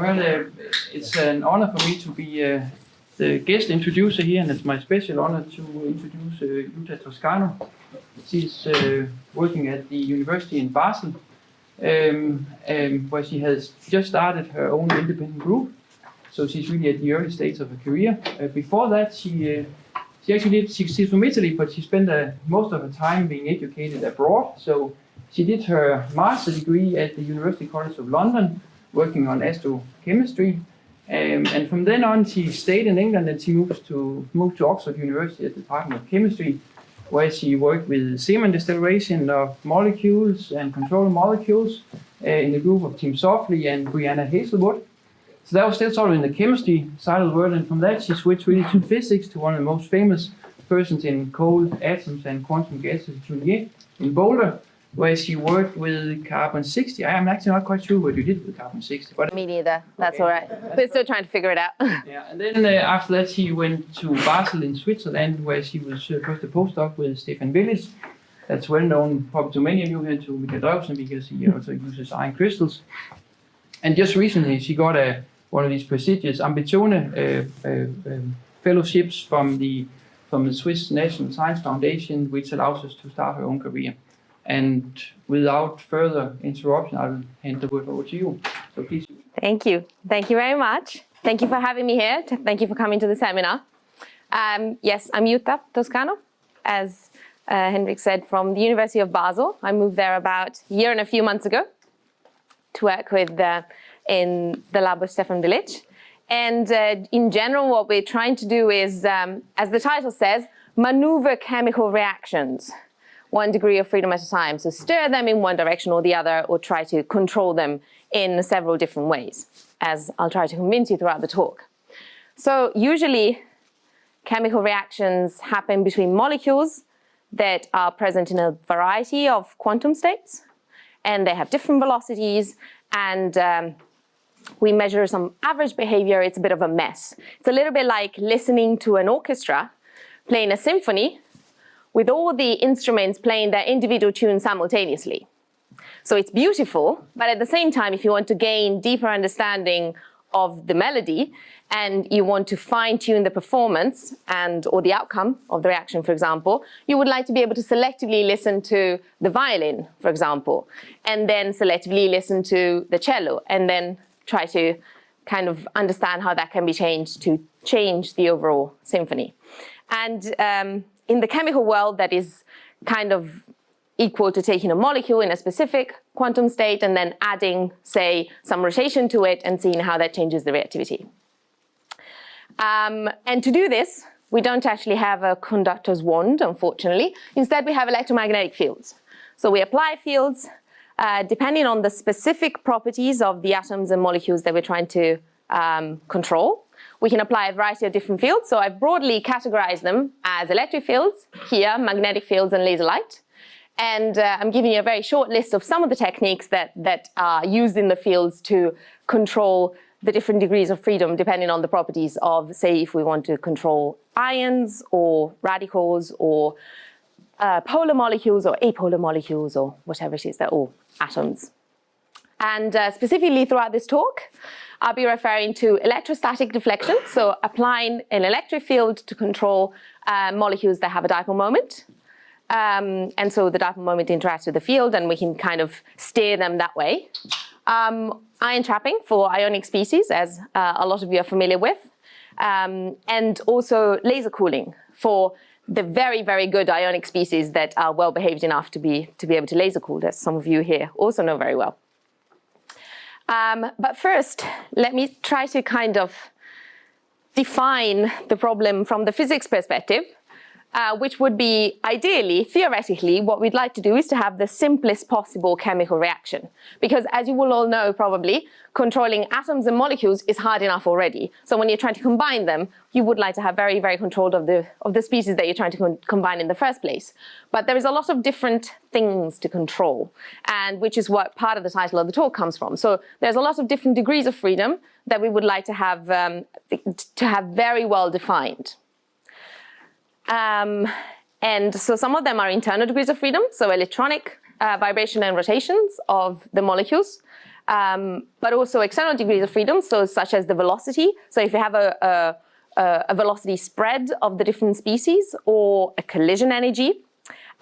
Well, uh, it's an honor for me to be uh, the guest introducer here, and it's my special honor to introduce uh, Jutta Toscano. She's uh, working at the University in Basel, um, um, where she has just started her own independent group. So she's really at the early stage of her career. Uh, before that, she uh, she actually did. She, she's from Italy, but she spent most of her time being educated abroad. So she did her master degree at the University College of London, working on astrochemistry. Um, and from then on, she stayed in England and she moved to moved to Oxford University at the Department of Chemistry, where she worked with Zeeman deceleration of molecules and control molecules uh, in the group of Tim Softley and Brianna Heazlewood. So that was still sort of in the chemistry side of the world, and from that she switched really to physics to one of the most famous persons in cold atoms and quantum gases, Jun Ye, in Boulder, where she worked with carbon 60. I am actually not quite sure what you did with carbon 60, but Me neither. That's Okay. all right. We're still trying to figure it out. yeah. And then uh, after that, she went to Basel in Switzerland, where she was uh, first a postdoc with Stefan Willitsch. That's well known probably to many of you here to Michael Drewsen because he also uses ion crystals. And just recently, she got a one of these prestigious Ambizione uh, uh, um, fellowships from the from the Swiss National Science Foundation, which allows us to start her own career. And without further interruption, I will hand the word over to you. So please. Thank you. Thank you very much. Thank you for having me here. Thank you for coming to the seminar. Um, yes, I'm Jutta Toscano, as uh, Henrik said, from the University of Basel. I moved there about a year and a few months ago to work with uh, in the lab of Stefan Willitsch. And uh, in general, what we're trying to do is, um, as the title says, maneuver chemical reactions one degree of freedom at a time. So stir them in one direction or the other, or try to control them in several different ways, as I'll try to convince you throughout the talk. So usually chemical reactions happen between molecules that are present in a variety of quantum states, and they have different velocities, and um, we measure some average behavior, it's a bit of a mess. It's a little bit like listening to an orchestra playing a symphony with all the instruments playing their individual tunes simultaneously. So it's beautiful, but at the same time, if you want to gain deeper understanding of the melody and you want to fine tune the performance and or the outcome of the reaction, for example, you would like to be able to selectively listen to the violin, for example, and then selectively listen to the cello and then try to kind of understand how that can be changed to change the overall symphony. And um, in the chemical world, that is kind of equal to taking a molecule in a specific quantum state and then adding, say, some rotation to it and seeing how that changes the reactivity. Um, and to do this, we don't actually have a conductor's wand, unfortunately. Instead, we have electromagnetic fields. So we apply fields uh, depending on the specific properties of the atoms and molecules that we're trying to um, control. We can apply a variety of different fields. So I've broadly categorized them as electric fields, here, magnetic fields and laser light. And uh, I'm giving you a very short list of some of the techniques that, that are used in the fields to control the different degrees of freedom depending on the properties of, say, if we want to control ions or radicals or uh, polar molecules or apolar molecules or whatever it is, they're all atoms. And uh, specifically throughout this talk, I'll be referring to electrostatic deflection, so applying an electric field to control uh, molecules that have a dipole moment. Um, and so the dipole moment interacts with the field and we can kind of steer them that way. Um, ion trapping for ionic species, as uh, a lot of you are familiar with. Um, and also laser cooling for the very, very good ionic species that are well behaved enough to be, to be able to laser cool, as some of you here also know very well. Um, but first, let me try to kind of define the problem from the physics perspective, uh, which would be ideally, theoretically, what we'd like to do is to have the simplest possible chemical reaction. Because as you will all know probably, controlling atoms and molecules is hard enough already. So when you're trying to combine them, you would like to have very, very controlled of the, of the species that you're trying to con combine in the first place. But there is a lot of different things to control, and which is what part of the title of the talk comes from. So there's a lot of different degrees of freedom that we would like to have, um, to have very well defined. Um, and so some of them are internal degrees of freedom, so electronic uh, vibration and rotations of the molecules. um, but also external degrees of freedom, so such as the velocity. So if you have a, a, a velocity spread of the different species or a collision energy,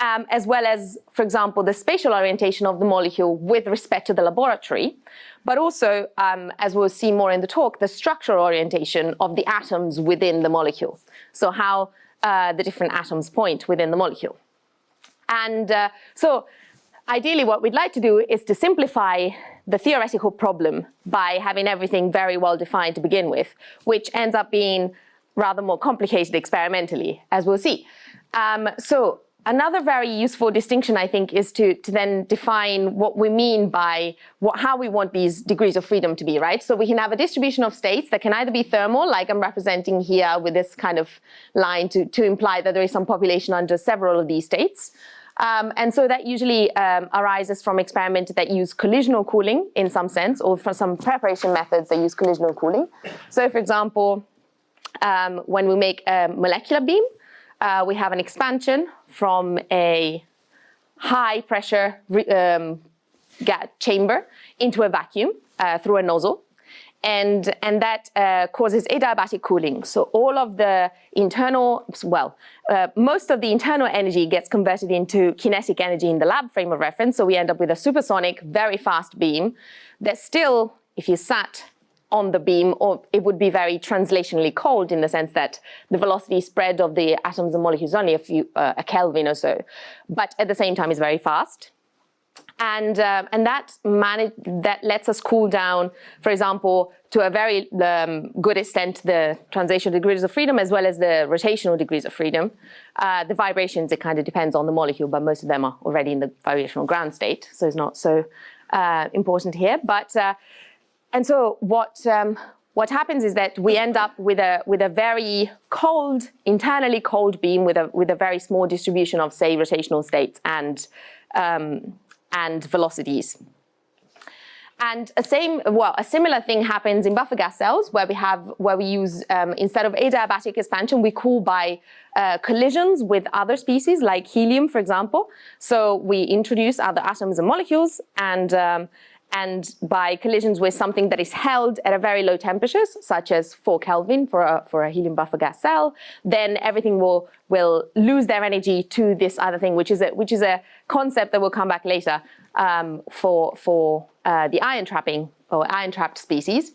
um, as well as, for example, the spatial orientation of the molecule with respect to the laboratory, but also, um, as we'll see more in the talk, the structural orientation of the atoms within the molecule. So how uh, the different atoms point within the molecule. And uh, so ideally what we'd like to do is to simplify the theoretical problem by having everything very well defined to begin with, which ends up being rather more complicated experimentally, as we'll see. Um, so Another very useful distinction, I think, is to, to then define what we mean by what, how we want these degrees of freedom to be, right? So we can have a distribution of states that can either be thermal, like I'm representing here with this kind of line to, to imply that there is some population under several of these states. Um, and so that usually um, arises from experiments that use collisional cooling in some sense, or from some preparation methods that use collisional cooling. So for example, um, when we make a molecular beam, uh, we have an expansion from a high pressure um, chamber into a vacuum uh, through a nozzle. And, and that uh, causes adiabatic cooling. So all of the internal, well, uh, most of the internal energy gets converted into kinetic energy in the lab frame of reference. So we end up with a supersonic, very fast beam that still, if you sat on the beam, or it would be very translationally cold in the sense that the velocity spread of the atoms and molecules is only a few, uh, a Kelvin or so, but at the same time is very fast. And, uh, and that, manage, that lets us cool down, for example, to a very um, good extent, the translational degrees of freedom as well as the rotational degrees of freedom. Uh, the vibrations, it kind of depends on the molecule, but most of them are already in the vibrational ground state, so it's not so uh, important here. But uh, and so what, um, what happens is that we end up with a, with a very cold, internally cold beam with a, with a very small distribution of, say, rotational states and, um, and velocities. And a same, well, a similar thing happens in buffer gas cells where we have, where we use, um, instead of adiabatic expansion, we cool by uh, collisions with other species like helium, for example. So we introduce other atoms and molecules and um, and by collisions with something that is held at a very low temperatures, such as 4 Kelvin for a, for a helium buffer gas cell, then everything will, will lose their energy to this other thing, which is a, which is a concept that will come back later um, for, for uh, the ion trapping or ion trapped species.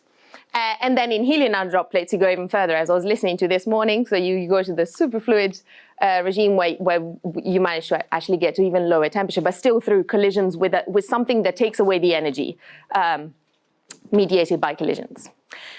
Uh, and then in helium nanodroplets, you go even further, as I was listening to this morning. So you, you go to the superfluid uh, regime where, where you manage to actually get to even lower temperature, but still through collisions with, a, with something that takes away the energy um, mediated by collisions.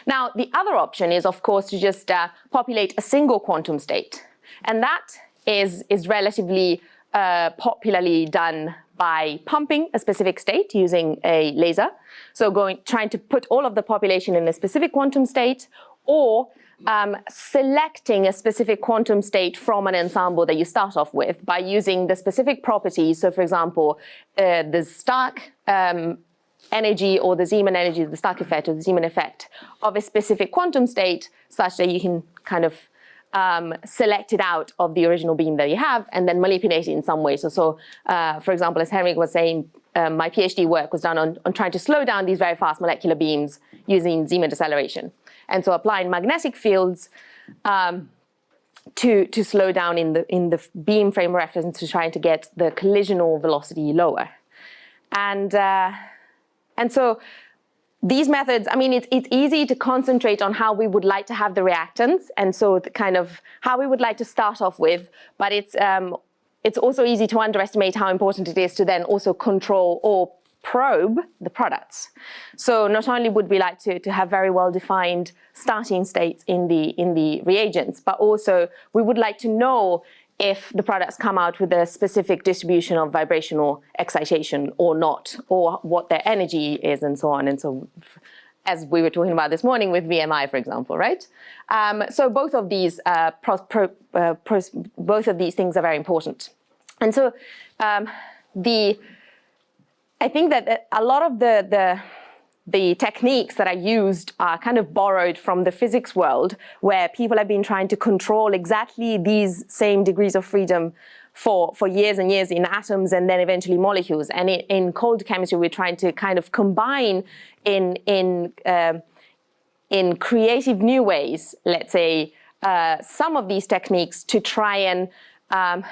Now, the other option is, of course, to just uh, populate a single quantum state. And that is, is relatively uh, popularly done by pumping a specific state using a laser. So going, trying to put all of the population in a specific quantum state or um, selecting a specific quantum state from an ensemble that you start off with by using the specific properties. So for example, uh, the Stark um, energy or the Zeeman energy, the Stark effect or the Zeeman effect of a specific quantum state such that you can kind of um, select it out of the original beam that you have and then manipulate it in some way. So, so uh, for example, as Henrik was saying, um, my PhD work was done on, on trying to slow down these very fast molecular beams using Zeeman deceleration. And so applying magnetic fields um, to, to slow down in the, in the beam frame reference to trying to get the collisional velocity lower. And, uh, and so these methods, I mean, it's, it's easy to concentrate on how we would like to have the reactants and so the kind of how we would like to start off with, but it's, um, it's also easy to underestimate how important it is to then also control or probe the products. So not only would we like to, to have very well-defined starting states in the, in the reagents, but also we would like to know if the products come out with a specific distribution of vibrational excitation or not, or what their energy is and so on. And so as we were talking about this morning with VMI, for example, right? Um, so both of these uh, pro, pro, uh, pros, both of these things are very important. And so um, the I think that a lot of the, the the techniques that are used are kind of borrowed from the physics world where people have been trying to control exactly these same degrees of freedom for, for years and years in atoms and then eventually molecules. And in, in cold chemistry, we're trying to kind of combine in, in, um in creative new ways, let's say, uh, some of these techniques to try and, um,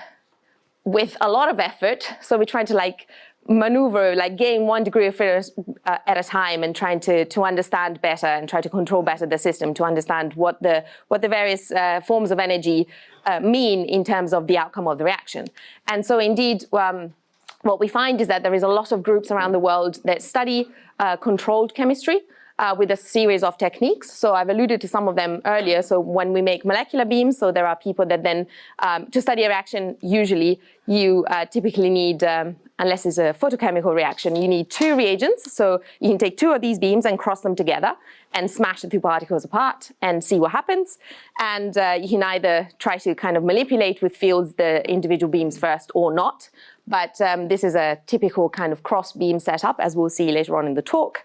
with a lot of effort, so we're trying to like maneuver, like gain one degree of freedom uh, at a time and trying to, to understand better and try to control better the system to understand what the, what the various uh, forms of energy uh, mean in terms of the outcome of the reaction. And so indeed, um, what we find is that there is a lot of groups around the world that study uh, controlled chemistry, uh, with a series of techniques. So I've alluded to some of them earlier. So when we make molecular beams, so there are people that then, um, to study a reaction, usually you uh, typically need, um, unless it's a photochemical reaction, you need two reagents. So you can take two of these beams and cross them together and smash the two particles apart and see what happens. And uh, you can either try to kind of manipulate with fields the individual beams first or not. But um, this is a typical kind of cross beam setup, as we'll see later on in the talk.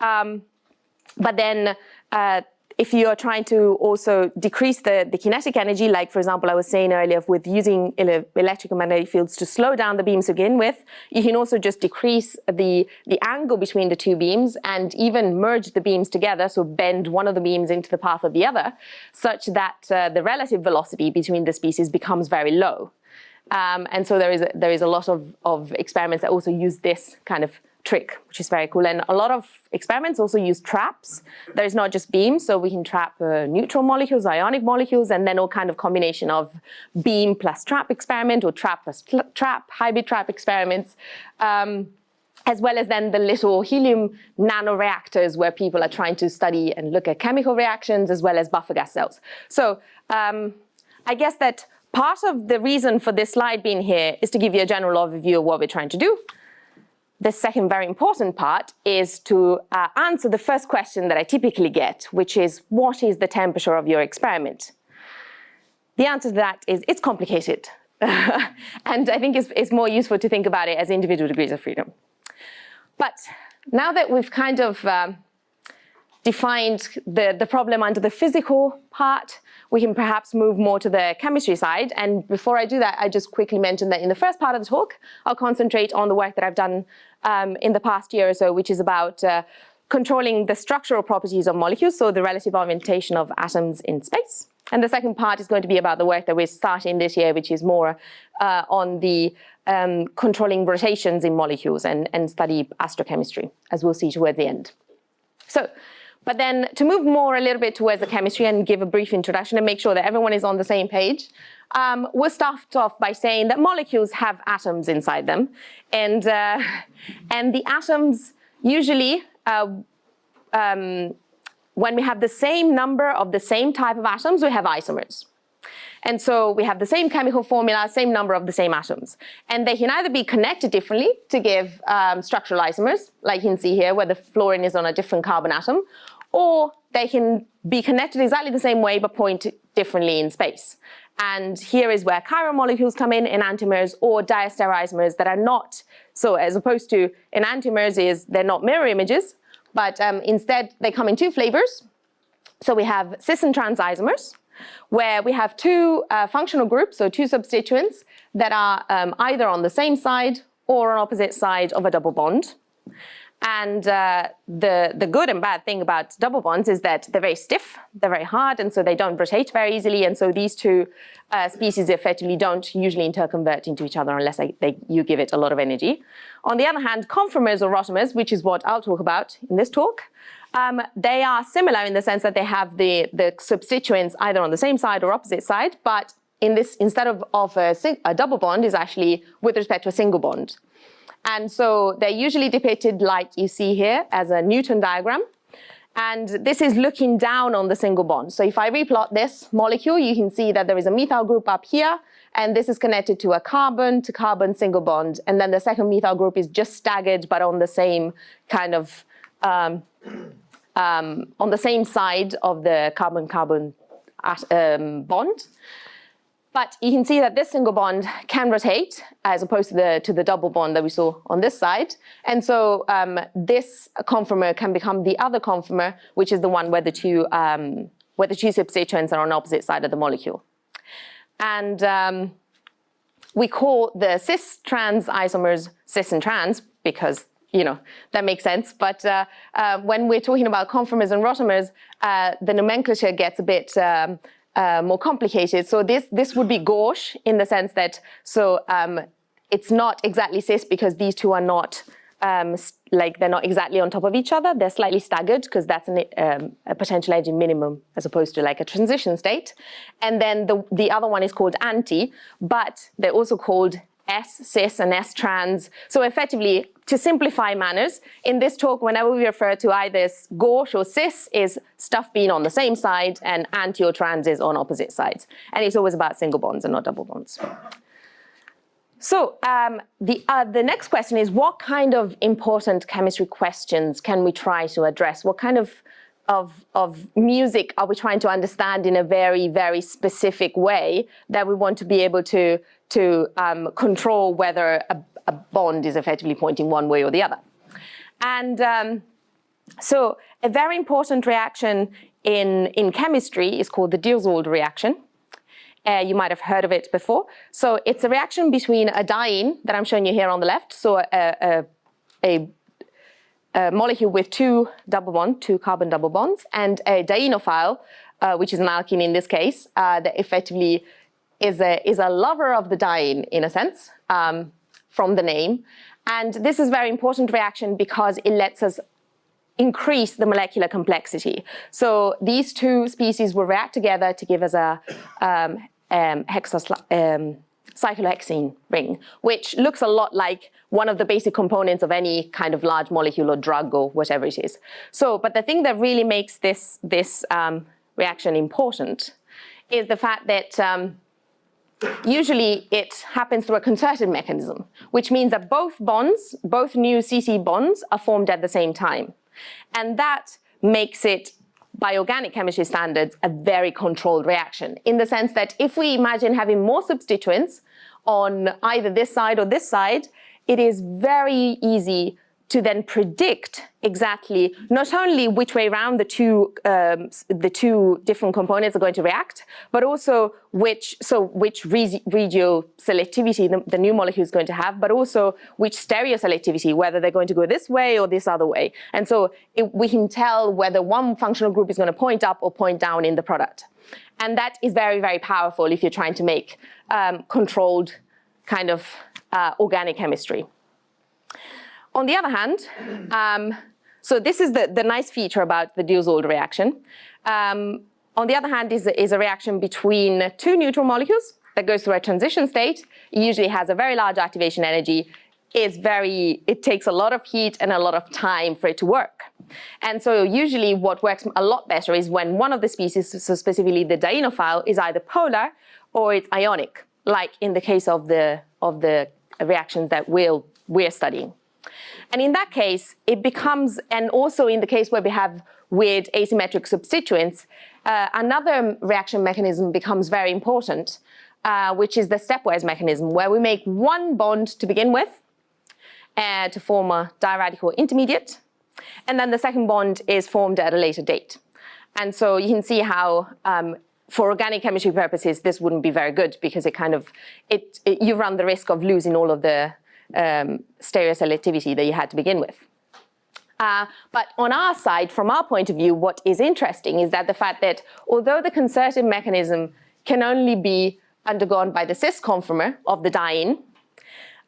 Um, but then uh, if you are trying to also decrease the, the kinetic energy, like for example, I was saying earlier with using electric and magnetic fields to slow down the beams to begin with, you can also just decrease the, the angle between the two beams and even merge the beams together, so bend one of the beams into the path of the other, such that uh, the relative velocity between the species becomes very low. Um, and so there is, a, there is a lot of, of experiments that also use this kind of trick, which is very cool. And a lot of experiments also use traps. There is not just beams, so we can trap uh, neutral molecules, ionic molecules, and then all kind of combination of beam plus trap experiment or trap plus trap, hybrid trap experiments. Um, as well as then the little helium nanoreactors where people are trying to study and look at chemical reactions as well as buffer gas cells. So um, I guess that part of the reason for this slide being here is to give you a general overview of what we're trying to do the second very important part is to uh, answer the first question that I typically get, which is, what is the temperature of your experiment? The answer to that is, it's complicated. and I think it's, it's, more useful to think about it as individual degrees of freedom. But now that we've kind of um, defined the, the problem under the physical part, we can perhaps move more to the chemistry side. And before I do that, I just quickly mention that in the first part of the talk, I'll concentrate on the work that I've done um, in the past year or so, which is about uh, controlling the structural properties of molecules, so the relative orientation of atoms in space. And the second part is going to be about the work that we're starting this year, which is more uh, on the um, controlling rotations in molecules and, and study astrochemistry, as we'll see toward the end. So but then to move more a little bit towards the chemistry and give a brief introduction and make sure that everyone is on the same page, um, we'll start off by saying that molecules have atoms inside them. And, uh, and the atoms usually, uh, um, when we have the same number of the same type of atoms, we have isomers. And so we have the same chemical formula, same number of the same atoms. And they can either be connected differently to give um, structural isomers, like you can see here, where the fluorine is on a different carbon atom, or they can be connected exactly the same way but point differently in space. And here is where chiral molecules come in, enantiomers or diastereoisomers that are not, so as opposed to enantiomers is they're not mirror images, but um, instead they come in two flavors. So we have cis and trans isomers, where we have two uh, functional groups, so two substituents that are um, either on the same side or on opposite side of a double bond. And uh, the, the good and bad thing about double bonds is that they're very stiff, they're very hard, and so they don't rotate very easily. And so these two uh, species effectively don't usually interconvert into each other unless they, you give it a lot of energy. On the other hand, conformers or rotamers, which is what I'll talk about in this talk, um, they are similar in the sense that they have the, the substituents either on the same side or opposite side, but in this, instead of, of a, a double bond is actually with respect to a single bond. And so they're usually depicted like you see here as a Newman diagram. And this is looking down on the single bond. So if I replot this molecule, you can see that there is a methyl group up here, and this is connected to a carbon to carbon single bond. And then the second methyl group is just staggered, but on the same kind of, um, um, on the same side of the carbon-carbon um, bond. But you can see that this single bond can rotate as opposed to the, to the double bond that we saw on this side. And so um, this conformer can become the other conformer, which is the one where the two, um, where the two substituents are on opposite side of the molecule. And um, we call the cis trans isomers cis and trans because you know that makes sense. But uh, uh, when we're talking about conformers and rotamers, uh, the nomenclature gets a bit um, uh, more complicated. So this this would be gauche in the sense that so um, it's not exactly cis because these two are not um, like they're not exactly on top of each other. They're slightly staggered because that's an, um, a potential energy minimum as opposed to like a transition state. And then the, the other one is called anti, but they're also called S cis and S trans. So effectively, to simplify manners, in this talk, whenever we refer to either gauche or cis is stuff being on the same side and anti or trans is on opposite sides. And it's always about single bonds and not double bonds. So um, the, uh, the next question is what kind of important chemistry questions can we try to address? What kind of, of, of music are we trying to understand in a very, very specific way that we want to be able to, to um, control whether a, a, bond is effectively pointing one way or the other? And um, so a very important reaction in, in chemistry is called the Diels-Alder reaction. Uh, you might have heard of it before. So it's a reaction between a diene that I'm showing you here on the left, so a, a, a, a molecule with two double bonds, two carbon double bonds, and a dienophile, uh, which is an alkene in this case, uh, that effectively is a, is a lover of the diene in a sense, um, from the name. And this is very important reaction because it lets us increase the molecular complexity. So these two species will react together to give us a um, um, um, cyclohexene ring, which looks a lot like one of the basic components of any kind of large molecule or drug or whatever it is. So, but the thing that really makes this, this um, reaction important is the fact that um, usually it happens through a concerted mechanism, which means that both bonds, both new CC bonds are formed at the same time. And that makes it by organic chemistry standards, a very controlled reaction in the sense that if we imagine having more substituents on either this side or this side, it is very easy to then predict exactly not only which way around the two um, the two different components are going to react, but also which so which regio selectivity the, the, new molecule is going to have, but also which stereo selectivity, whether they're going to go this way or this other way. And so it, we can tell whether one functional group is going to point up or point down in the product. And that is very, very powerful if you're trying to make um, controlled kind of uh, organic chemistry. On the other hand, um, so this is the, the nice feature about the Diels-Alder reaction. Um, on the other hand is, is a reaction between two neutral molecules that goes through a transition state. It usually has a very large activation energy. Is very, it takes a lot of heat and a lot of time for it to work. And so usually what works a lot better is when one of the species, so specifically the dienophile, is either polar or it's ionic, like in the case of the, of the reactions that we'll, we're studying. And in that case, it becomes, and also in the case where we have weird asymmetric substituents, uh, another reaction mechanism becomes very important, uh, which is the stepwise mechanism, where we make one bond to begin with uh, to form a diradical intermediate, and then the second bond is formed at a later date. And so you can see how um, for organic chemistry purposes, this wouldn't be very good because it kind of, it, it, you run the risk of losing all of the um, stereoselectivity that you had to begin with. Uh, but on our side, from our point of view, what is interesting is that the fact that although the concerted mechanism can only be undergone by the cis conformer of the diene,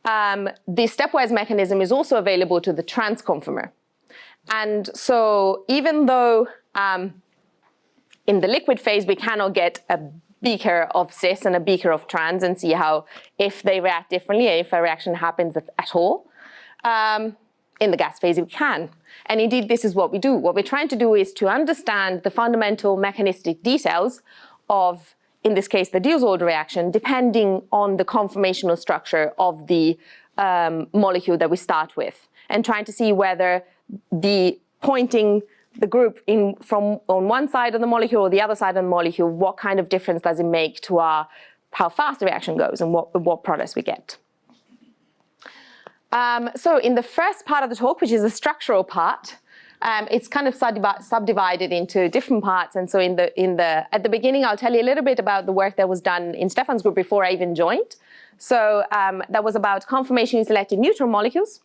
um, the stepwise mechanism is also available to the trans conformer. And so even though um, in the liquid phase we cannot get a beaker of cis and a beaker of trans and see how, if they react differently, if a reaction happens at all. Um, in the gas phase, we can. And indeed, this is what we do. What we're trying to do is to understand the fundamental mechanistic details of, in this case, the Diels-Alder reaction, depending on the conformational structure of the um, molecule that we start with, and trying to see whether the pointing the group in from on one side of the molecule or the other side of the molecule, what kind of difference does it make to our how fast the reaction goes and what, what products we get. Um, so in the first part of the talk, which is the structural part, um, it's kind of subdivided into different parts. And so in the in the at the beginning, I'll tell you a little bit about the work that was done in Stefan's group before I even joined. So um, that was about conformationally selected neutral molecules.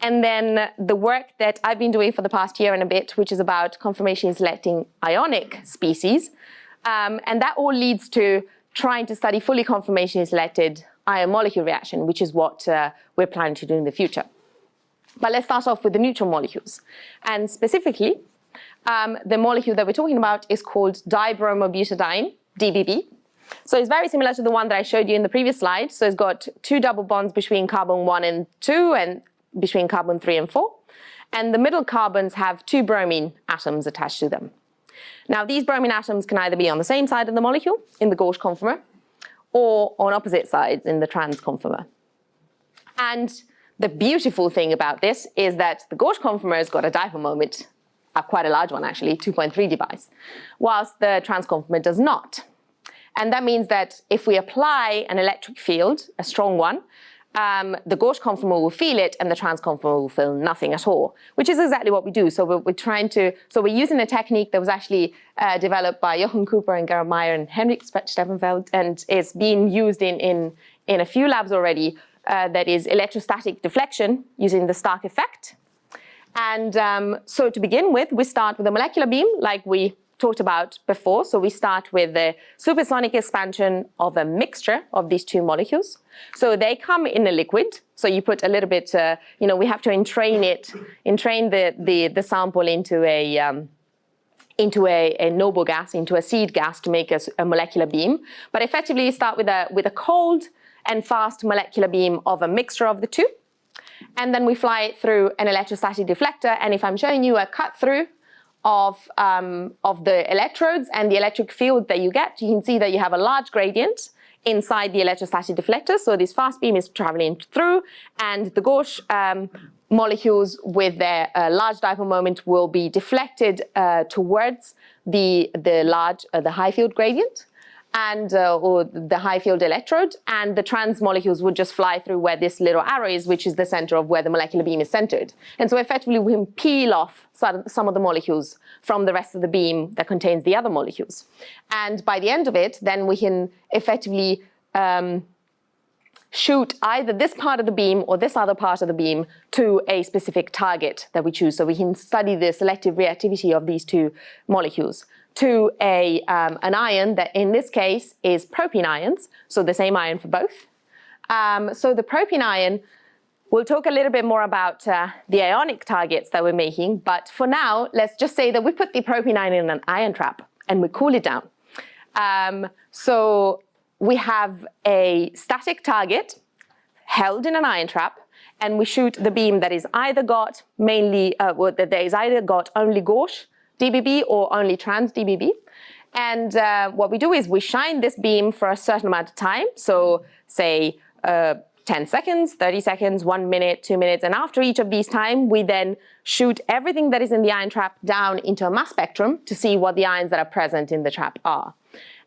And then the work that I've been doing for the past year and a bit, which is about conformationally selecting ionic species. Um, and that all leads to trying to study fully conformationally selected ion molecule reaction, which is what uh, we're planning to do in the future. But let's start off with the neutral molecules. And specifically, um, the molecule that we're talking about is called dibromobutadiene, DBB. So it's very similar to the one that I showed you in the previous slide. So it's got two double bonds between carbon 1 and 2 and between carbon 3 and 4. And the middle carbons have two bromine atoms attached to them. Now these bromine atoms can either be on the same side of the molecule in the gauche conformer or on opposite sides in the trans conformer. And the beautiful thing about this is that the gauche conformer has got a dipole moment, uh, quite a large one actually, 2.3 debyes, whilst the trans conformer does not. And that means that if we apply an electric field, a strong one, um, the gauche conformer will feel it and the trans conformer will feel nothing at all, which is exactly what we do. So we're, we're trying to, so we're using a technique that was actually uh, developed by Jochen Küpper and Gerard Meijer and Henrik Stapelfeldt and is being used in, in, in a few labs already uh, that is electrostatic deflection using the Stark effect. And um, so to begin with, we start with a molecular beam like we talked about before. So we start with the supersonic expansion of a mixture of these two molecules. So they come in a liquid. So you put a little bit, uh, you know, we have to entrain it, entrain the, the, the sample into a, um, into a, a, noble gas, into a seed gas to make a, a, molecular beam. But effectively you start with a, with a cold and fast molecular beam of a mixture of the two. And then we fly it through an electrostatic deflector. And if I'm showing you a cut through of, um, of the electrodes and the electric field that you get, you can see that you have a large gradient inside the electrostatic deflector. So this fast beam is traveling through and the gauche um, molecules with their uh, large dipole moment will be deflected uh, towards the, the large, uh, the high field gradient and uh, or the high field electrode, and the trans molecules would just fly through where this little arrow is, which is the center of where the molecular beam is centered. And so effectively we can peel off some of the molecules from the rest of the beam that contains the other molecules. And by the end of it, then we can effectively um, shoot either this part of the beam or this other part of the beam to a specific target that we choose. So we can study the selective reactivity of these two molecules to a, um, an ion that in this case is propene ions, so the same ion for both. Um, so the propene ion, we'll talk a little bit more about uh, the ionic targets that we're making, but for now, let's just say that we put the propene ion in an ion trap and we cool it down. Um, so we have a static target held in an ion trap and we shoot the beam that is either got mainly, uh, that is either got only gauche DBB or only trans DBB. And uh, what we do is we shine this beam for a certain amount of time. So say uh, 10 seconds, 30 seconds, one minute, two minutes. And after each of these time, we then shoot everything that is in the ion trap down into a mass spectrum to see what the ions that are present in the trap are.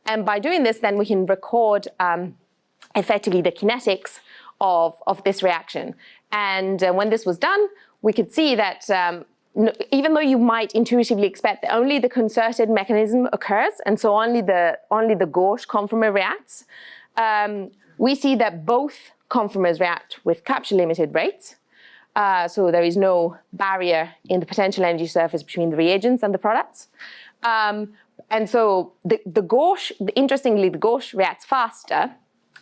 And by doing this, then we can record um, effectively the kinetics of, of this reaction. And uh, when this was done, we could see that um, even though you might intuitively expect that only the concerted mechanism occurs, and so only the, only the gauche conformer reacts, um, we see that both conformers react with capture limited rates. Uh, so there is no barrier in the potential energy surface between the reagents and the products. Um, and so the, the gauche, interestingly, the gauche reacts faster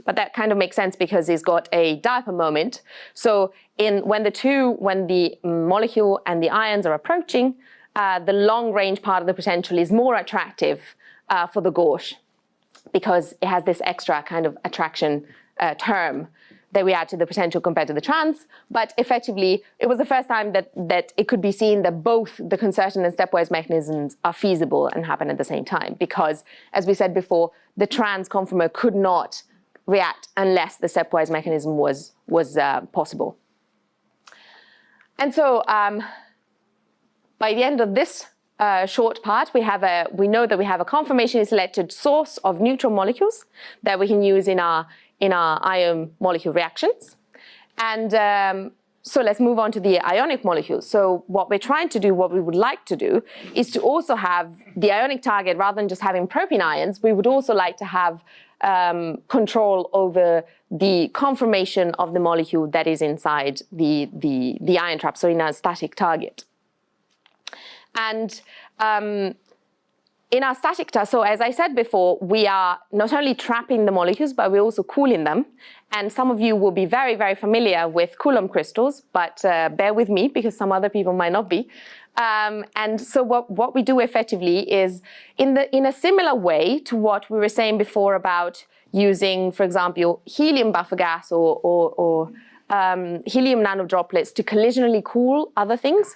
but that kind of makes sense because he's got a dipole moment. So in when the two, when the molecule and the ions are approaching, uh, the long range part of the potential is more attractive uh, for the gauche because it has this extra kind of attraction uh, term that we add to the potential compared to the trans, but effectively it was the first time that, that it could be seen that both the concerted and stepwise mechanisms are feasible and happen at the same time because, as we said before, the trans conformer could not react unless the stepwise mechanism was, was uh, possible. And so um, by the end of this uh, short part, we have a we know that we have a conformationally selected source of neutral molecules that we can use in our in our ion molecule reactions. And um, so let's move on to the ionic molecules. So what we're trying to do, what we would like to do, is to also have the ionic target, rather than just having propene ions, we would also like to have um, control over the conformation of the molecule that is inside the, the, the ion trap, so in a static target. And um, in our static test, so as I said before, we are not only trapping the molecules, but we're also cooling them. And some of you will be very, very familiar with Coulomb crystals, but uh, bear with me because some other people might not be. Um, and so what, what we do effectively is in, the, in a similar way to what we were saying before about using, for example, helium buffer gas or, or, or um, helium nanodroplets to collisionally cool other things.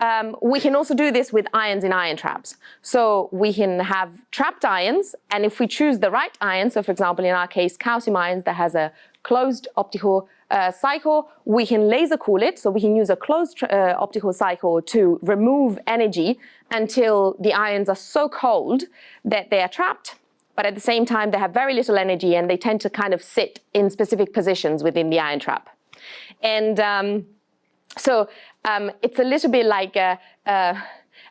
Um, we can also do this with ions in ion traps. So we can have trapped ions, and if we choose the right ion, so for example, in our case, calcium ions that has a closed optical uh, cycle, we can laser cool it. So we can use a closed uh, optical cycle to remove energy until the ions are so cold that they are trapped. But at the same time, they have very little energy and they tend to kind of sit in specific positions within the ion trap. And um, so um, it's a little bit like a,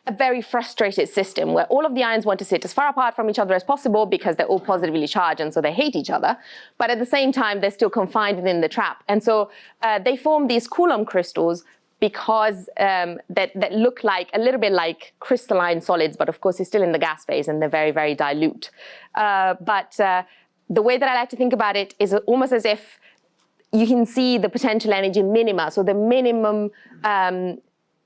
a, very frustrated system where all of the ions want to sit as far apart from each other as possible because they're all positively charged and so they hate each other. But at the same time, they're still confined within the trap. And so uh, they form these Coulomb crystals because um, that, that look like a little bit like crystalline solids, but of course, it's still in the gas phase and they're very, very dilute. Uh, but uh, the way that I like to think about it is almost as if you can see the potential energy minima, so the minimum, um,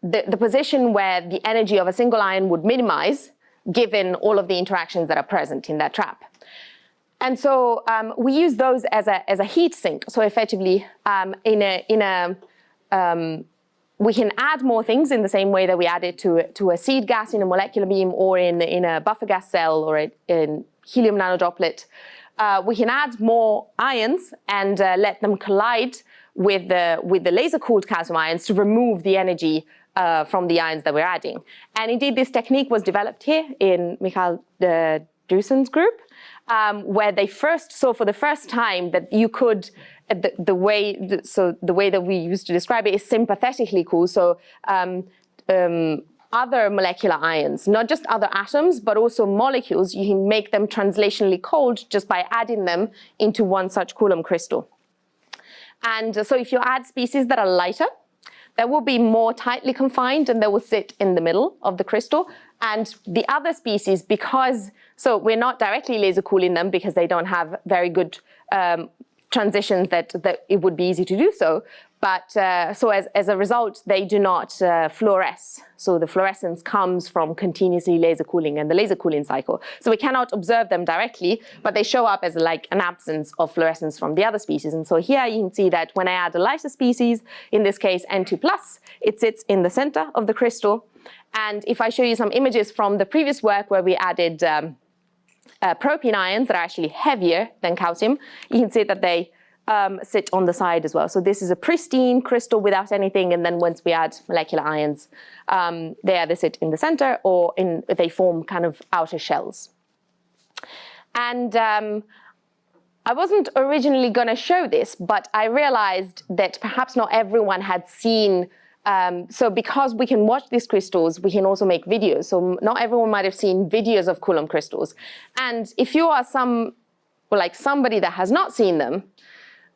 the, the position where the energy of a single ion would minimize given all of the interactions that are present in that trap. And so um, we use those as a, as a heat sink. So effectively, um, in a, in a um, we can add more things in the same way that we add it to, to a seed gas in a molecular beam or in, in a buffer gas cell or a, in helium nanodroplet uh, we can add more ions and uh, let them collide with the, with the laser-cooled calcium ions to remove the energy uh, from the ions that we're adding. And indeed, this technique was developed here in Michael uh, Drewsen's group, um, where they first saw for the first time that you could, uh, the, the way, the, so the way that we used to describe it is sympathetically cool. So um, um, other molecular ions, not just other atoms, but also molecules. You can make them translationally cold just by adding them into one such Coulomb crystal. And so if you add species that are lighter, they will be more tightly confined and they will sit in the middle of the crystal. And the other species, because, so we're not directly laser cooling them because they don't have very good um, transitions that, that it would be easy to do so. But uh, so as, as a result, they do not uh, fluoresce. So the fluorescence comes from continuously laser cooling and the laser cooling cycle. So we cannot observe them directly, but they show up as like an absence of fluorescence from the other species. And so here you can see that when I add a lighter species, in this case N2+, it sits in the center of the crystal. And if I show you some images from the previous work where we added um, uh, ions that are actually heavier than calcium, you can see that they um, sit on the side as well. So this is a pristine crystal without anything, and then once we add molecular ions, um, they either sit in the center or in, they form kind of outer shells. And um, I wasn't originally going to show this, but I realized that perhaps not everyone had seen um, so because we can watch these crystals, we can also make videos. So not everyone might have seen videos of Coulomb crystals. And if you are some, like somebody that has not seen them,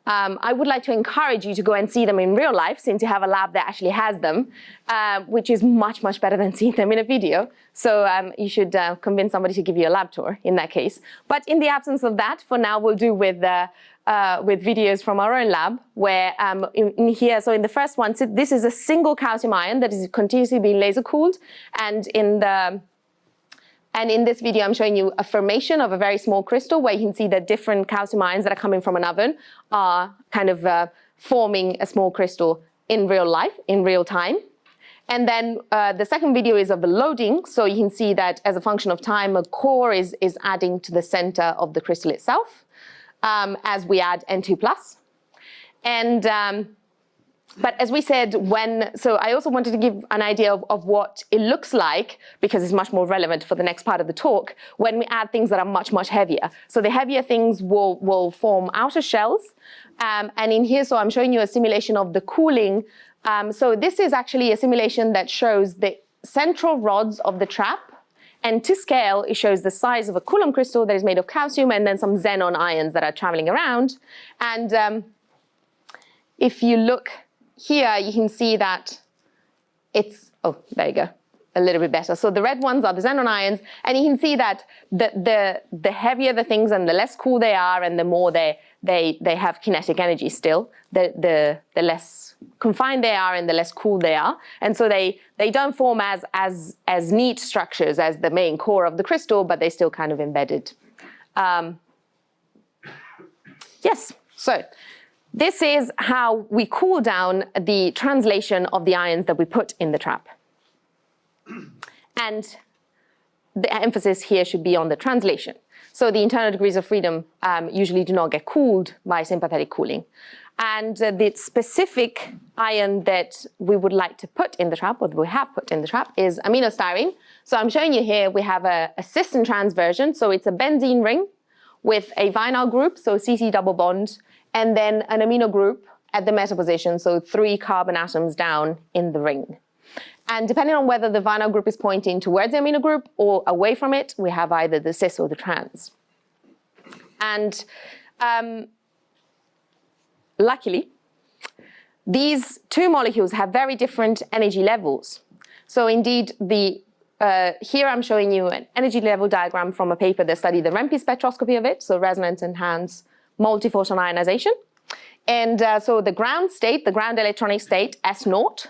um, I would like to encourage you to go and see them in real life since you have a lab that actually has them, uh, which is much, much better than seeing them in a video. So um, you should uh, convince somebody to give you a lab tour in that case. But in the absence of that, for now, we'll do with, uh, uh with videos from our own lab where um, in, in, here, so in the first one, so this is a single calcium ion that is continuously being laser cooled. And in the and in this video, I'm showing you a formation of a very small crystal where you can see that different calcium ions that are coming from an oven are kind of uh, forming a small crystal in real life, in real time. And then uh, the second video is of the loading. So you can see that as a function of time, a core is, is adding to the center of the crystal itself um, as we add N2+. And um, but as we said, when, so I also wanted to give an idea of, of what it looks like, because it's much more relevant for the next part of the talk, when we add things that are much, much heavier. So the heavier things will, will form outer shells. Um, and in here, so I'm showing you a simulation of the cooling Um, so this is actually a simulation that shows the central rods of the trap. And to scale, it shows the size of a Coulomb crystal that is made of calcium and then some xenon ions that are traveling around. And um, if you look here, you can see that it's, oh, there you go, a little bit better. So the red ones are the xenon ions, and you can see that the, the, the heavier the things and the less cool they are and the more they, they, they have kinetic energy still, the, the, the less confined they are and the less cool they are. And so they, they don't form as, as, as neat structures as the main core of the crystal, but they're still kind of embedded. Um, yes, so this is how we cool down the translation of the ions that we put in the trap. And the emphasis here should be on the translation. So the internal degrees of freedom um, usually do not get cooled by sympathetic cooling. And uh, the specific ion that we would like to put in the trap, or that we have put in the trap, is aminostyrene. So I'm showing you here, we have a, a cis and trans version. So it's a benzene ring with a vinyl group, so CC double bond, and then an amino group at the meta position, so three carbon atoms down in the ring. And depending on whether the vinyl group is pointing towards the amino group or away from it, we have either the cis or the trans. And um, luckily, these two molecules have very different energy levels. So indeed, the uh, here I'm showing you an energy level diagram from a paper that studied the REMPI spectroscopy of it, so resonance enhanced multiphoton ionization. And uh, so the ground state, the ground electronic state, S naught,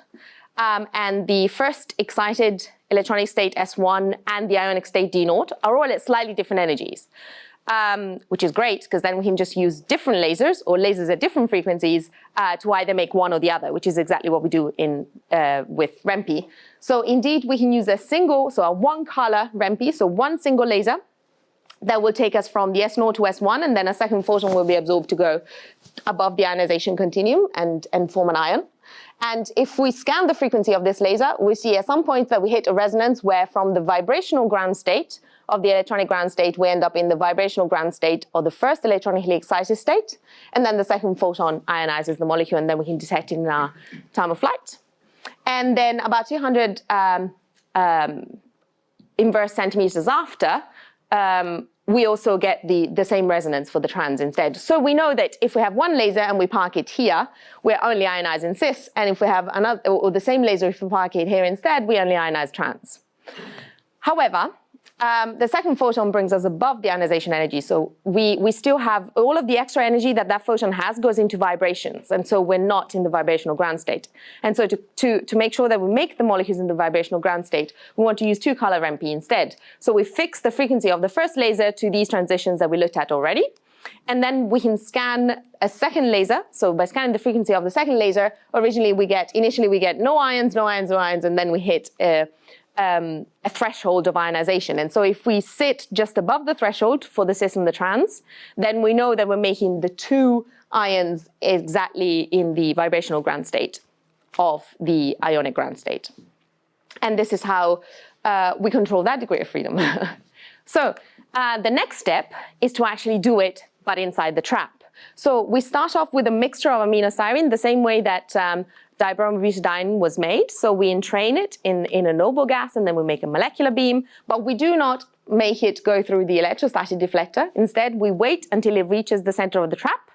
um, and the first excited electronic state S1 and the ionic state D naught are all at slightly different energies, um, which is great because then we can just use different lasers or lasers at different frequencies uh, to either make one or the other, which is exactly what we do in uh, with REMPI. So indeed, we can use a single, so a one color REMPI, so one single laser that will take us from the S0 to S1, and then a second photon will be absorbed to go above the ionization continuum and, and form an ion. And if we scan the frequency of this laser, we see at some point that we hit a resonance where from the vibrational ground state of the electronic ground state, we end up in the vibrational ground state or the first electronically excited state. And then the second photon ionizes the molecule and then we can detect it in our time of flight. And then about 200 um, um, inverse centimeters after, um, we also get the, the same resonance for the trans instead. So we know that if we have one laser and we park it here, we're only ionizing cis, and if we have another, or the same laser, if we park it here instead, we only ionize trans. However, um, the second photon brings us above the ionization energy. So we, we still have all of the extra energy that that photon has goes into vibrations. And so we're not in the vibrational ground state. And so to, to, to make sure that we make the molecules in the vibrational ground state, we want to use two color REMPI instead. So we fix the frequency of the first laser to these transitions that we looked at already. And then we can scan a second laser. So by scanning the frequency of the second laser, originally we get, initially we get no ions, no ions, no ions, and then we hit uh, um, a threshold of ionization. And so if we sit just above the threshold for the cis and the trans, then we know that we're making the two ions exactly in the vibrational ground state of the ionic ground state. And this is how uh, we control that degree of freedom. so uh, the next step is to actually do it, but inside the trap. So we start off with a mixture of aminostyrene, the same way that um, dibromobutadiene was made. So we entrain it in, in a noble gas and then we make a molecular beam, but we do not make it go through the electrostatic deflector. Instead, we wait until it reaches the center of the trap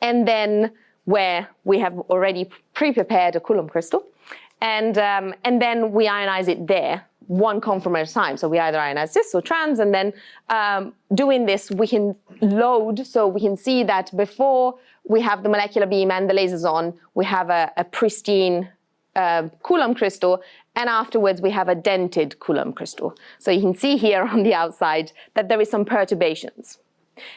and then where we have already pre-prepared a Coulomb crystal. And, um, and then we ionize it there one conformer at a time. So we either ionize cis or trans, and then um, doing this, we can load, so we can see that before we have the molecular beam and the lasers on, we have a, a pristine uh, Coulomb crystal, and afterwards we have a dented Coulomb crystal. So you can see here on the outside that there is some perturbations.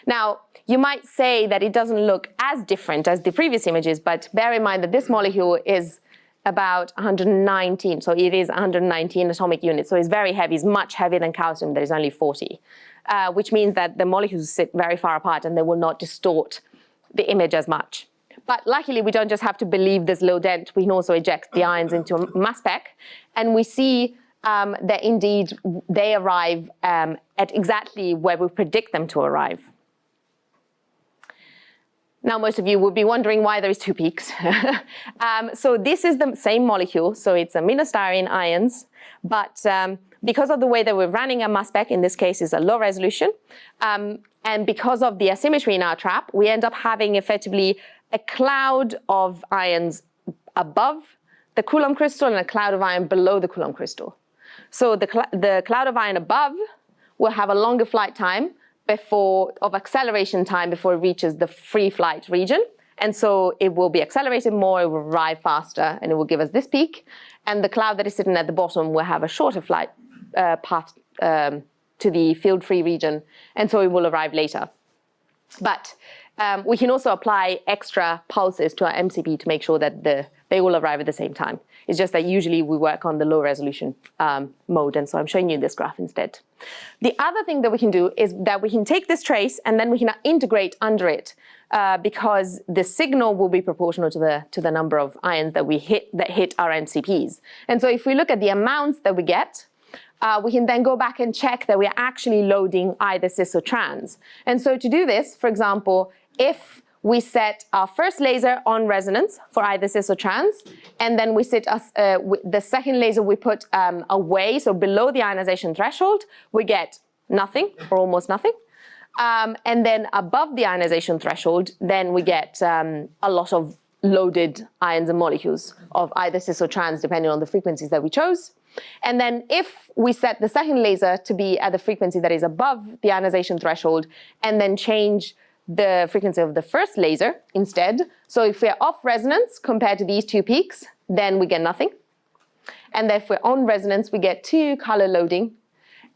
Now, you might say that it doesn't look as different as the previous images, but bear in mind that this molecule is about 119. So it is 119 atomic units. So it's very heavy. It's much heavier than calcium. There is only 40, uh, which means that the molecules sit very far apart and they will not distort the image as much. But luckily, we don't just have to believe this low dent. We can also eject the ions into a mass spec. And we see um, that indeed they arrive um, at exactly where we predict them to arrive. now most of you will be wondering why there is two peaks. um, so this is the same molecule, so it's aminostyrene ions, but um, because of the way that we're running a mass spec, in this case is a low resolution, um, and because of the asymmetry in our trap, we end up having effectively a cloud of ions above the Coulomb crystal and a cloud of iron below the Coulomb crystal. So the, cl the cloud of iron above will have a longer flight time before of acceleration time before it reaches the free flight region. And so it will be accelerated more, it will arrive faster, and it will give us this peak. And the cloud that is sitting at the bottom will have a shorter flight uh, path um, to the field-free region, and so it will arrive later. But um, we can also apply extra pulses to our MCP to make sure that the, they will arrive at the same time. It's just that usually we work on the low resolution um, mode, and so I'm showing you this graph instead. The other thing that we can do is that we can take this trace and then we can integrate under it uh, because the signal will be proportional to the, to the number of ions that we hit, that hit our MCPs. And so if we look at the amounts that we get, uh, we can then go back and check that we're actually loading either cis or trans. And so to do this, for example, if we set our first laser on resonance for either cis or trans, and then we set us, uh, the second laser we put um, away, so below the ionization threshold, we get nothing or almost nothing. Um, and then above the ionization threshold, then we get um, a lot of loaded ions and molecules of either cis or trans, depending on the frequencies that we chose. And then if we set the second laser to be at the frequency that is above the ionization threshold and then change the frequency of the first laser instead, so if we're off resonance compared to these two peaks, then we get nothing. And if we're on resonance, we get two color loading.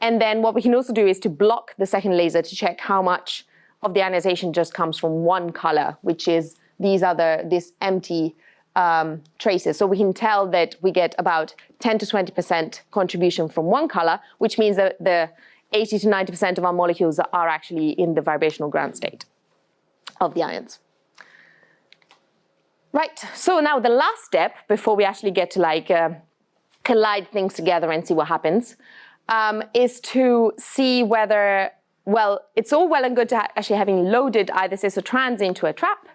And then what we can also do is to block the second laser to check how much of the ionization just comes from one color, which is these other, this empty um, traces. So we can tell that we get about 10 to 20% contribution from one color, which means that the 80 to 90% of our molecules are actually in the vibrational ground state of the ions. Right, so now the last step before we actually get to like uh, collide things together and see what happens um, is to see whether, well, it's all well and good to ha actually having loaded either cis or trans into a trap,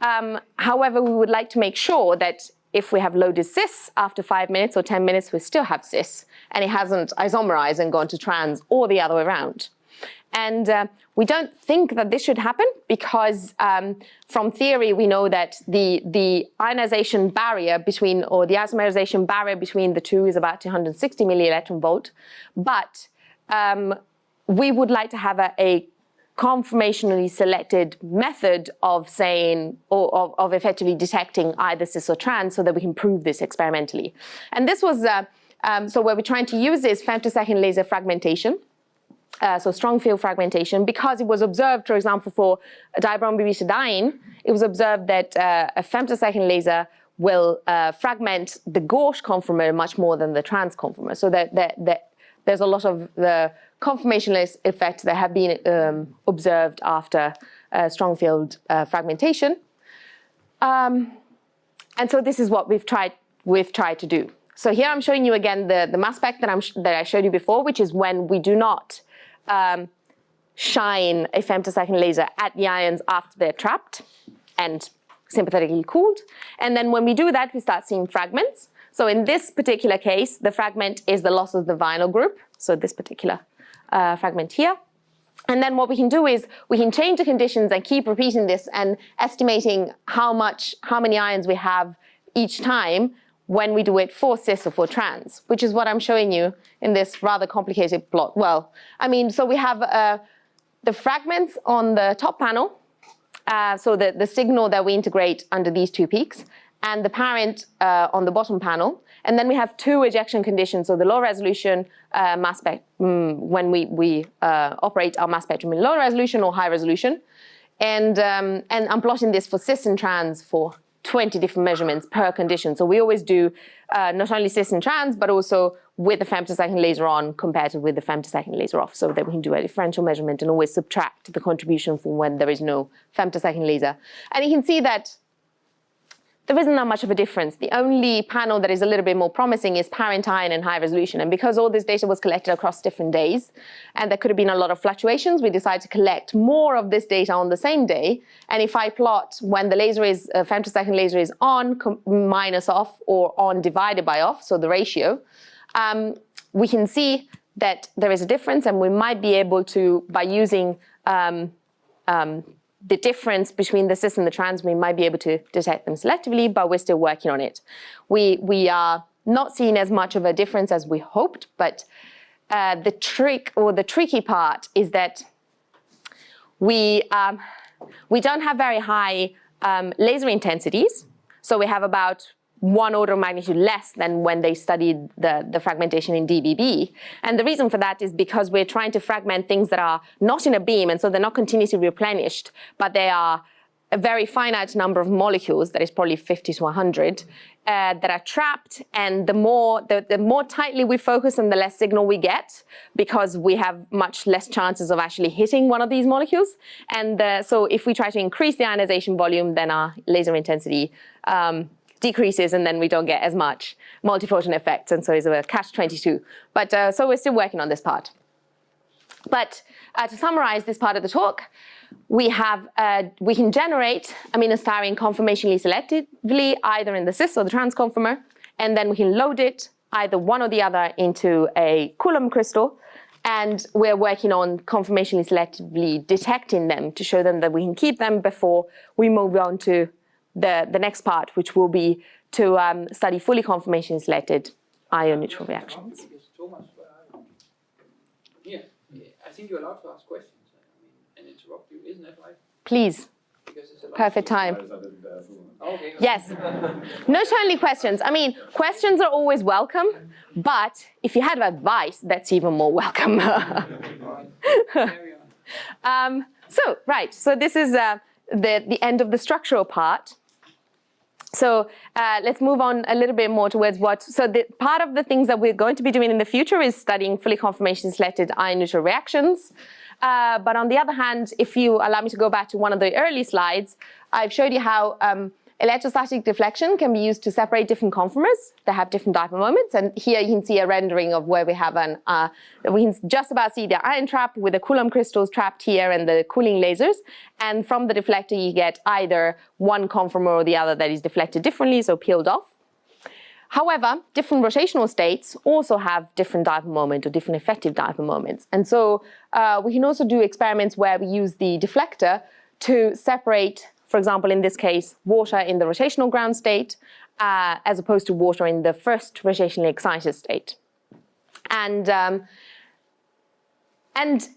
um, however, we would like to make sure that if we have loaded cis after five minutes or 10 minutes, we still have cis and it hasn't isomerized and gone to trans or the other way around. And uh, we don't think that this should happen because um, from theory, we know that the, the ionization barrier between, or the isomerization barrier between the two is about 260 milli electron volt. But um, we would like to have a, a conformationally selected method of saying or of, of, effectively detecting either cis or trans so that we can prove this experimentally. And this was, uh, um, so what we're trying to use is femtosecond laser fragmentation. Uh, so strong field fragmentation, because it was observed, for example, for dibromobutadiene, it was observed that uh, a femtosecond laser will uh, fragment the gauche conformer much more than the trans conformer. So that, that, that there's a lot of the conformational effects that have been um, observed after uh, strong field uh, fragmentation. Um, and so this is what we've tried, we've tried to do. So here I'm showing you again the, the mass spec that, I'm that I showed you before, which is when we do not um, shine a femtosecond laser at the ions after they're trapped and sympathetically cooled. And then when we do that, we start seeing fragments. So in this particular case, the fragment is the loss of the vinyl group. So this particular uh, fragment here. And then what we can do is we can change the conditions and keep repeating this and estimating how much, how many ions we have each time when we do it for cis or for trans, which is what I'm showing you in this rather complicated plot. Well, I mean, so we have uh, the fragments on the top panel, uh, so the, the signal that we integrate under these two peaks, and the parent uh, on the bottom panel. And then we have two ejection conditions, so the low resolution uh, mass spec, mm, when we, we uh, operate our mass spectrum in low resolution or high resolution. And, um, and I'm plotting this for cis and trans for 20 different measurements per condition. So we always do uh, not only cis and trans, but also with the femtosecond laser on compared to with the femtosecond laser off, so that we can do a differential measurement and always subtract the contribution from when there is no femtosecond laser. And you can see that there isn't that much of a difference. The only panel that is a little bit more promising is parentine and high resolution. And because all this data was collected across different days, and there could have been a lot of fluctuations, we decided to collect more of this data on the same day. And if I plot when the laser is, uh, femtosecond laser is on minus off or on divided by off, so the ratio, um, we can see that there is a difference and we might be able to, by using um, um, the difference between the cis and the trans, we might be able to detect them selectively, but we're still working on it. We, we are not seeing as much of a difference as we hoped, but uh, the trick or the tricky part is that we, um, we don't have very high um, laser intensities. So we have about one order of magnitude less than when they studied the, the fragmentation in DBB. And the reason for that is because we're trying to fragment things that are not in a beam, and so they're not continuously replenished, but they are a very finite number of molecules, that is probably 50 to 100, uh, that are trapped. And the more, the, the more tightly we focus and the less signal we get, because we have much less chances of actually hitting one of these molecules. And uh, so if we try to increase the ionization volume, then our laser intensity um, decreases and then we don't get as much multiphoton effects and so it's a catch-22. But uh, so we're still working on this part. But uh, to summarize this part of the talk, we have uh, we can generate aminostyrene conformationally selectively either in the cis or the trans conformer, and then we can load it either one or the other into a Coulomb crystal, and we're working on conformationally selectively detecting them to show them that we can keep them before we move on to the, the next part, which will be to um, study fully conformation selected ion neutral reactions. Yeah, I think you're allowed to ask questions and interrupt you, isn't that right? Please. Perfect time. Yes. Not only questions. I mean, questions are always welcome, but if you have advice, that's even more welcome. um, so, right. So this is uh, the, the end of the structural part. So uh, let's move on a little bit more towards what, so the, part of the things that we're going to be doing in the future is studying fully conformation selected ion neutral reactions. Uh, but on the other hand, if you allow me to go back to one of the early slides, I've showed you how um, Electrostatic deflection can be used to separate different conformers that have different dipole moments. And here you can see a rendering of where we have an, uh, we can just about see the ion trap with the Coulomb crystals trapped here and the cooling lasers. And from the deflector, you get either one conformer or the other that is deflected differently, so peeled off. However, different rotational states also have different dipole moment or different effective dipole moments. And so uh, we can also do experiments where we use the deflector to separate for example, in this case, water in the rotational ground state, uh, as opposed to water in the first rotationally excited state. And, um, and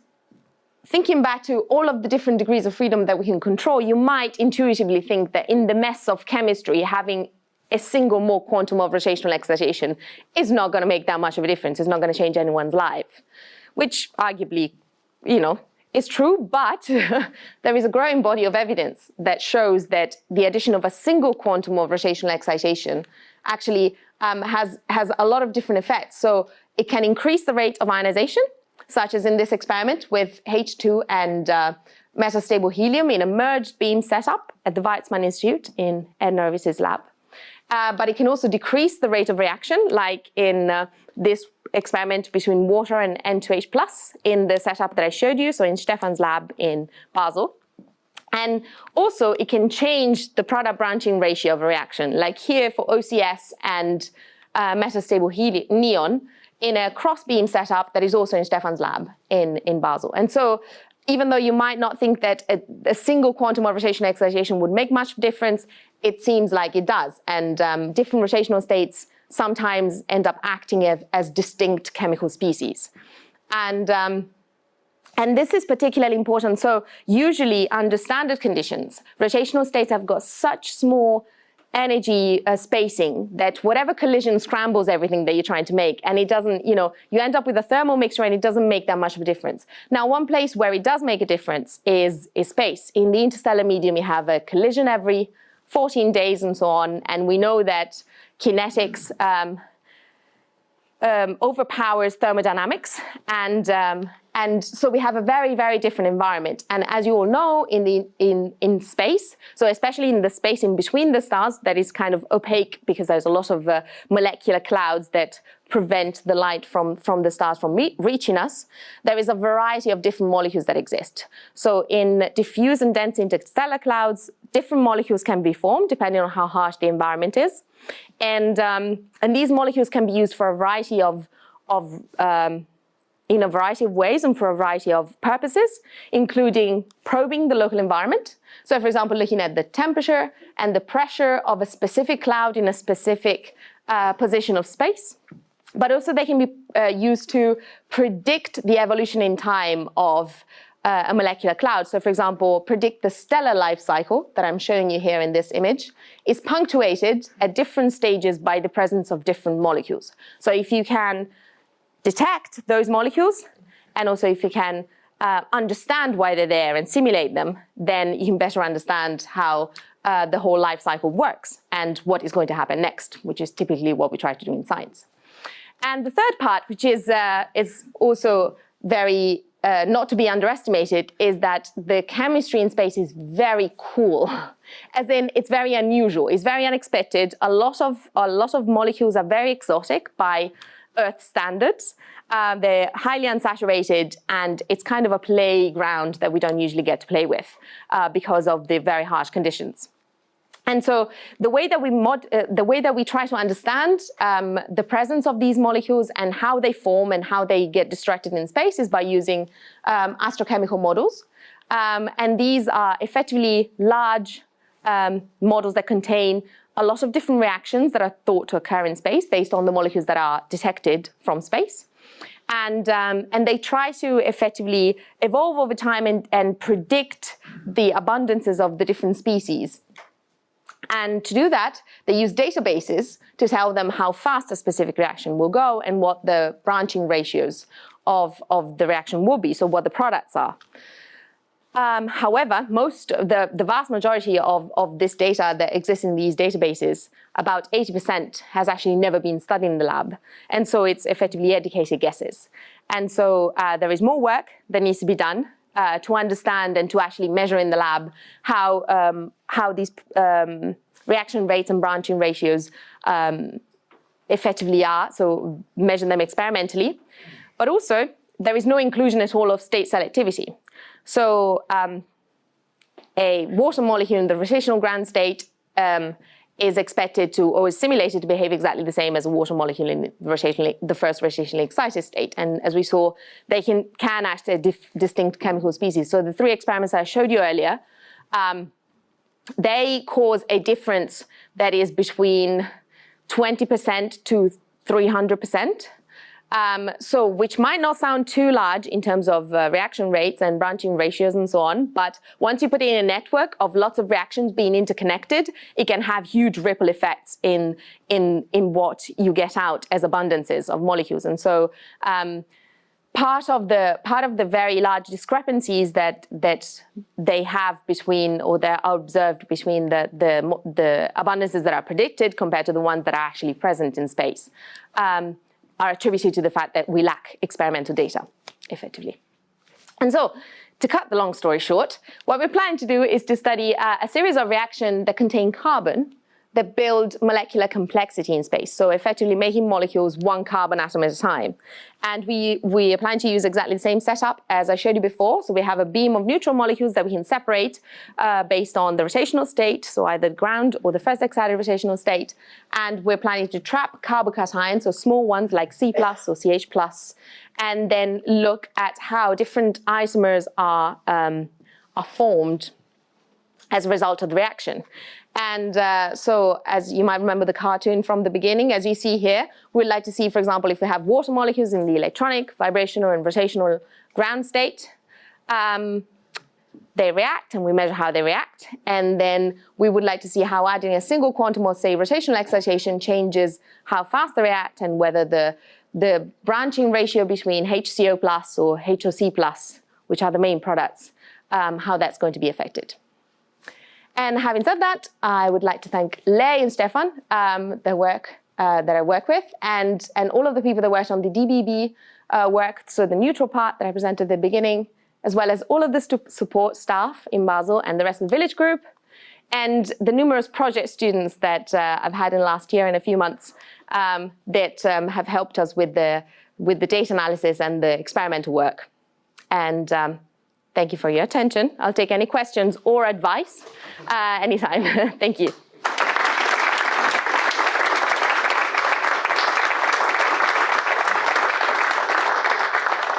thinking back to all of the different degrees of freedom that we can control, you might intuitively think that in the mess of chemistry, having a single more quantum of rotational excitation is not going to make that much of a difference. It's not going to change anyone's life, which arguably, you know, is true, but there is a growing body of evidence that shows that the addition of a single quantum of rotational excitation actually um, has, has a lot of different effects. So it can increase the rate of ionization, such as in this experiment with H2 and uh, metastable helium in a merged beam setup at the Weizmann Institute in Ed Narevicius's lab. Uh, but it can also decrease the rate of reaction, like in uh, this experiment between water and N2H plus in the setup that I showed you, so in Stefan's lab in Basel. And also it can change the product branching ratio of a reaction, like here for OCS and uh, metastable neon in a cross beam setup that is also in Stefan's lab in, in Basel. And so even though you might not think that a, a single quantum of rotational excitation would make much difference, it seems like it does. And um, different rotational states sometimes end up acting as, distinct chemical species. And, um, and this is particularly important. So usually under standard conditions, rotational states have got such small energy uh, spacing that whatever collision scrambles everything that you're trying to make and it doesn't, you know, you end up with a thermal mixture and it doesn't make that much of a difference. Now, one place where it does make a difference is, is space. In the interstellar medium, you have a collision every 14 days and so on, and we know that kinetics um, um, overpowers thermodynamics and, um, and so we have a very, very different environment. And as you all know, in, the, in, in space, so especially in the space in between the stars, that is kind of opaque because there's a lot of uh, molecular clouds that prevent the light from, from the stars from re reaching us, there is a variety of different molecules that exist. So in diffuse and dense interstellar clouds, different molecules can be formed depending on how harsh the environment is. And, um, and these molecules can be used for a variety of, of um, in a variety of ways and for a variety of purposes, including probing the local environment. So for example, looking at the temperature and the pressure of a specific cloud in a specific uh, position of space. But also they can be uh, used to predict the evolution in time of uh, a molecular cloud. So for example, predict the stellar life cycle that I'm showing you here in this image is punctuated at different stages by the presence of different molecules. So if you can detect those molecules, and also if you can uh, understand why they're there and simulate them, then you can better understand how uh, the whole life cycle works and what is going to happen next, which is typically what we try to do in science. And the third part, which is, uh, is also very uh, not to be underestimated, is that the chemistry in space is very cool. As in, it's very unusual, it's very unexpected. A lot of, a lot of molecules are very exotic by Earth standards. Uh, they're highly unsaturated and it's kind of a playground that we don't usually get to play with uh, because of the very harsh conditions. And so the way that we mod, uh, the way that we try to understand um, the presence of these molecules and how they form and how they get distracted in space is by using um, astrochemical models. Um, and these are effectively large um, models that contain a lot of different reactions that are thought to occur in space based on the molecules that are detected from space. And, um, and they try to effectively evolve over time and, and predict the abundances of the different species. And to do that, they use databases to tell them how fast a specific reaction will go and what the branching ratios of, of the reaction will be, so what the products are. Um, however, most the, the vast majority of, of this data that exists in these databases, about 80% has actually never been studied in the lab. And so it's effectively educated guesses. And so uh, there is more work that needs to be done uh, to understand and to actually measure in the lab how, um, how these um, reaction rates and branching ratios um, effectively are, so measure them experimentally. But also, there is no inclusion at all of state selectivity. So um, a water molecule in the rotational ground state um, is expected to, or is simulated to behave exactly the same as a water molecule in the, rotationally, the first rotationally excited state. And as we saw, they can, can act as distinct chemical species. So the three experiments I showed you earlier, um, they cause a difference that is between 20% to 300%. Um, so which might not sound too large in terms of uh, reaction rates and branching ratios and so on, but once you put in a network of lots of reactions being interconnected, it can have huge ripple effects in, in, in what you get out as abundances of molecules. And so um, part of the part of the very large discrepancies that that they have between or that are observed between the the the abundances that are predicted compared to the ones that are actually present in space. Um, are attributed to the fact that we lack experimental data, effectively. And so, to cut the long story short, what we're planning to do is to study uh, a series of reactions that contain carbon that build molecular complexity in space. So effectively making molecules one carbon atom at a time. And we, we are planning to use exactly the same setup as I showed you before. So we have a beam of neutral molecules that we can separate uh, based on the rotational state, so either ground or the first excited rotational state. And we're planning to trap carbocations, so small ones like C plus or CH plus, and then look at how different isomers are, um, are formed as a result of the reaction. And uh, so as you might remember the cartoon from the beginning, as you see here, we'd like to see, for example, if we have water molecules in the electronic, vibrational, and rotational ground state, um, they react and we measure how they react. And then we would like to see how adding a single quantum or say, rotational excitation changes how fast they react and whether the, the branching ratio between HCO plus or HOC plus, which are the main products, um, how that's going to be affected. And having said that, I would like to thank Lei and Stefan. Um, their work uh, that I work with, and, and all of the people that worked on the DBB uh, work, so the neutral part that I presented at the beginning, as well as all of the support staff in Basel and the rest of the Willitsch group, and the numerous project students that uh, I've had in the last year and a few months um, that um, have helped us with the, with the data analysis and the experimental work. And um, thank you for your attention. I'll take any questions or advice uh, anytime. thank you.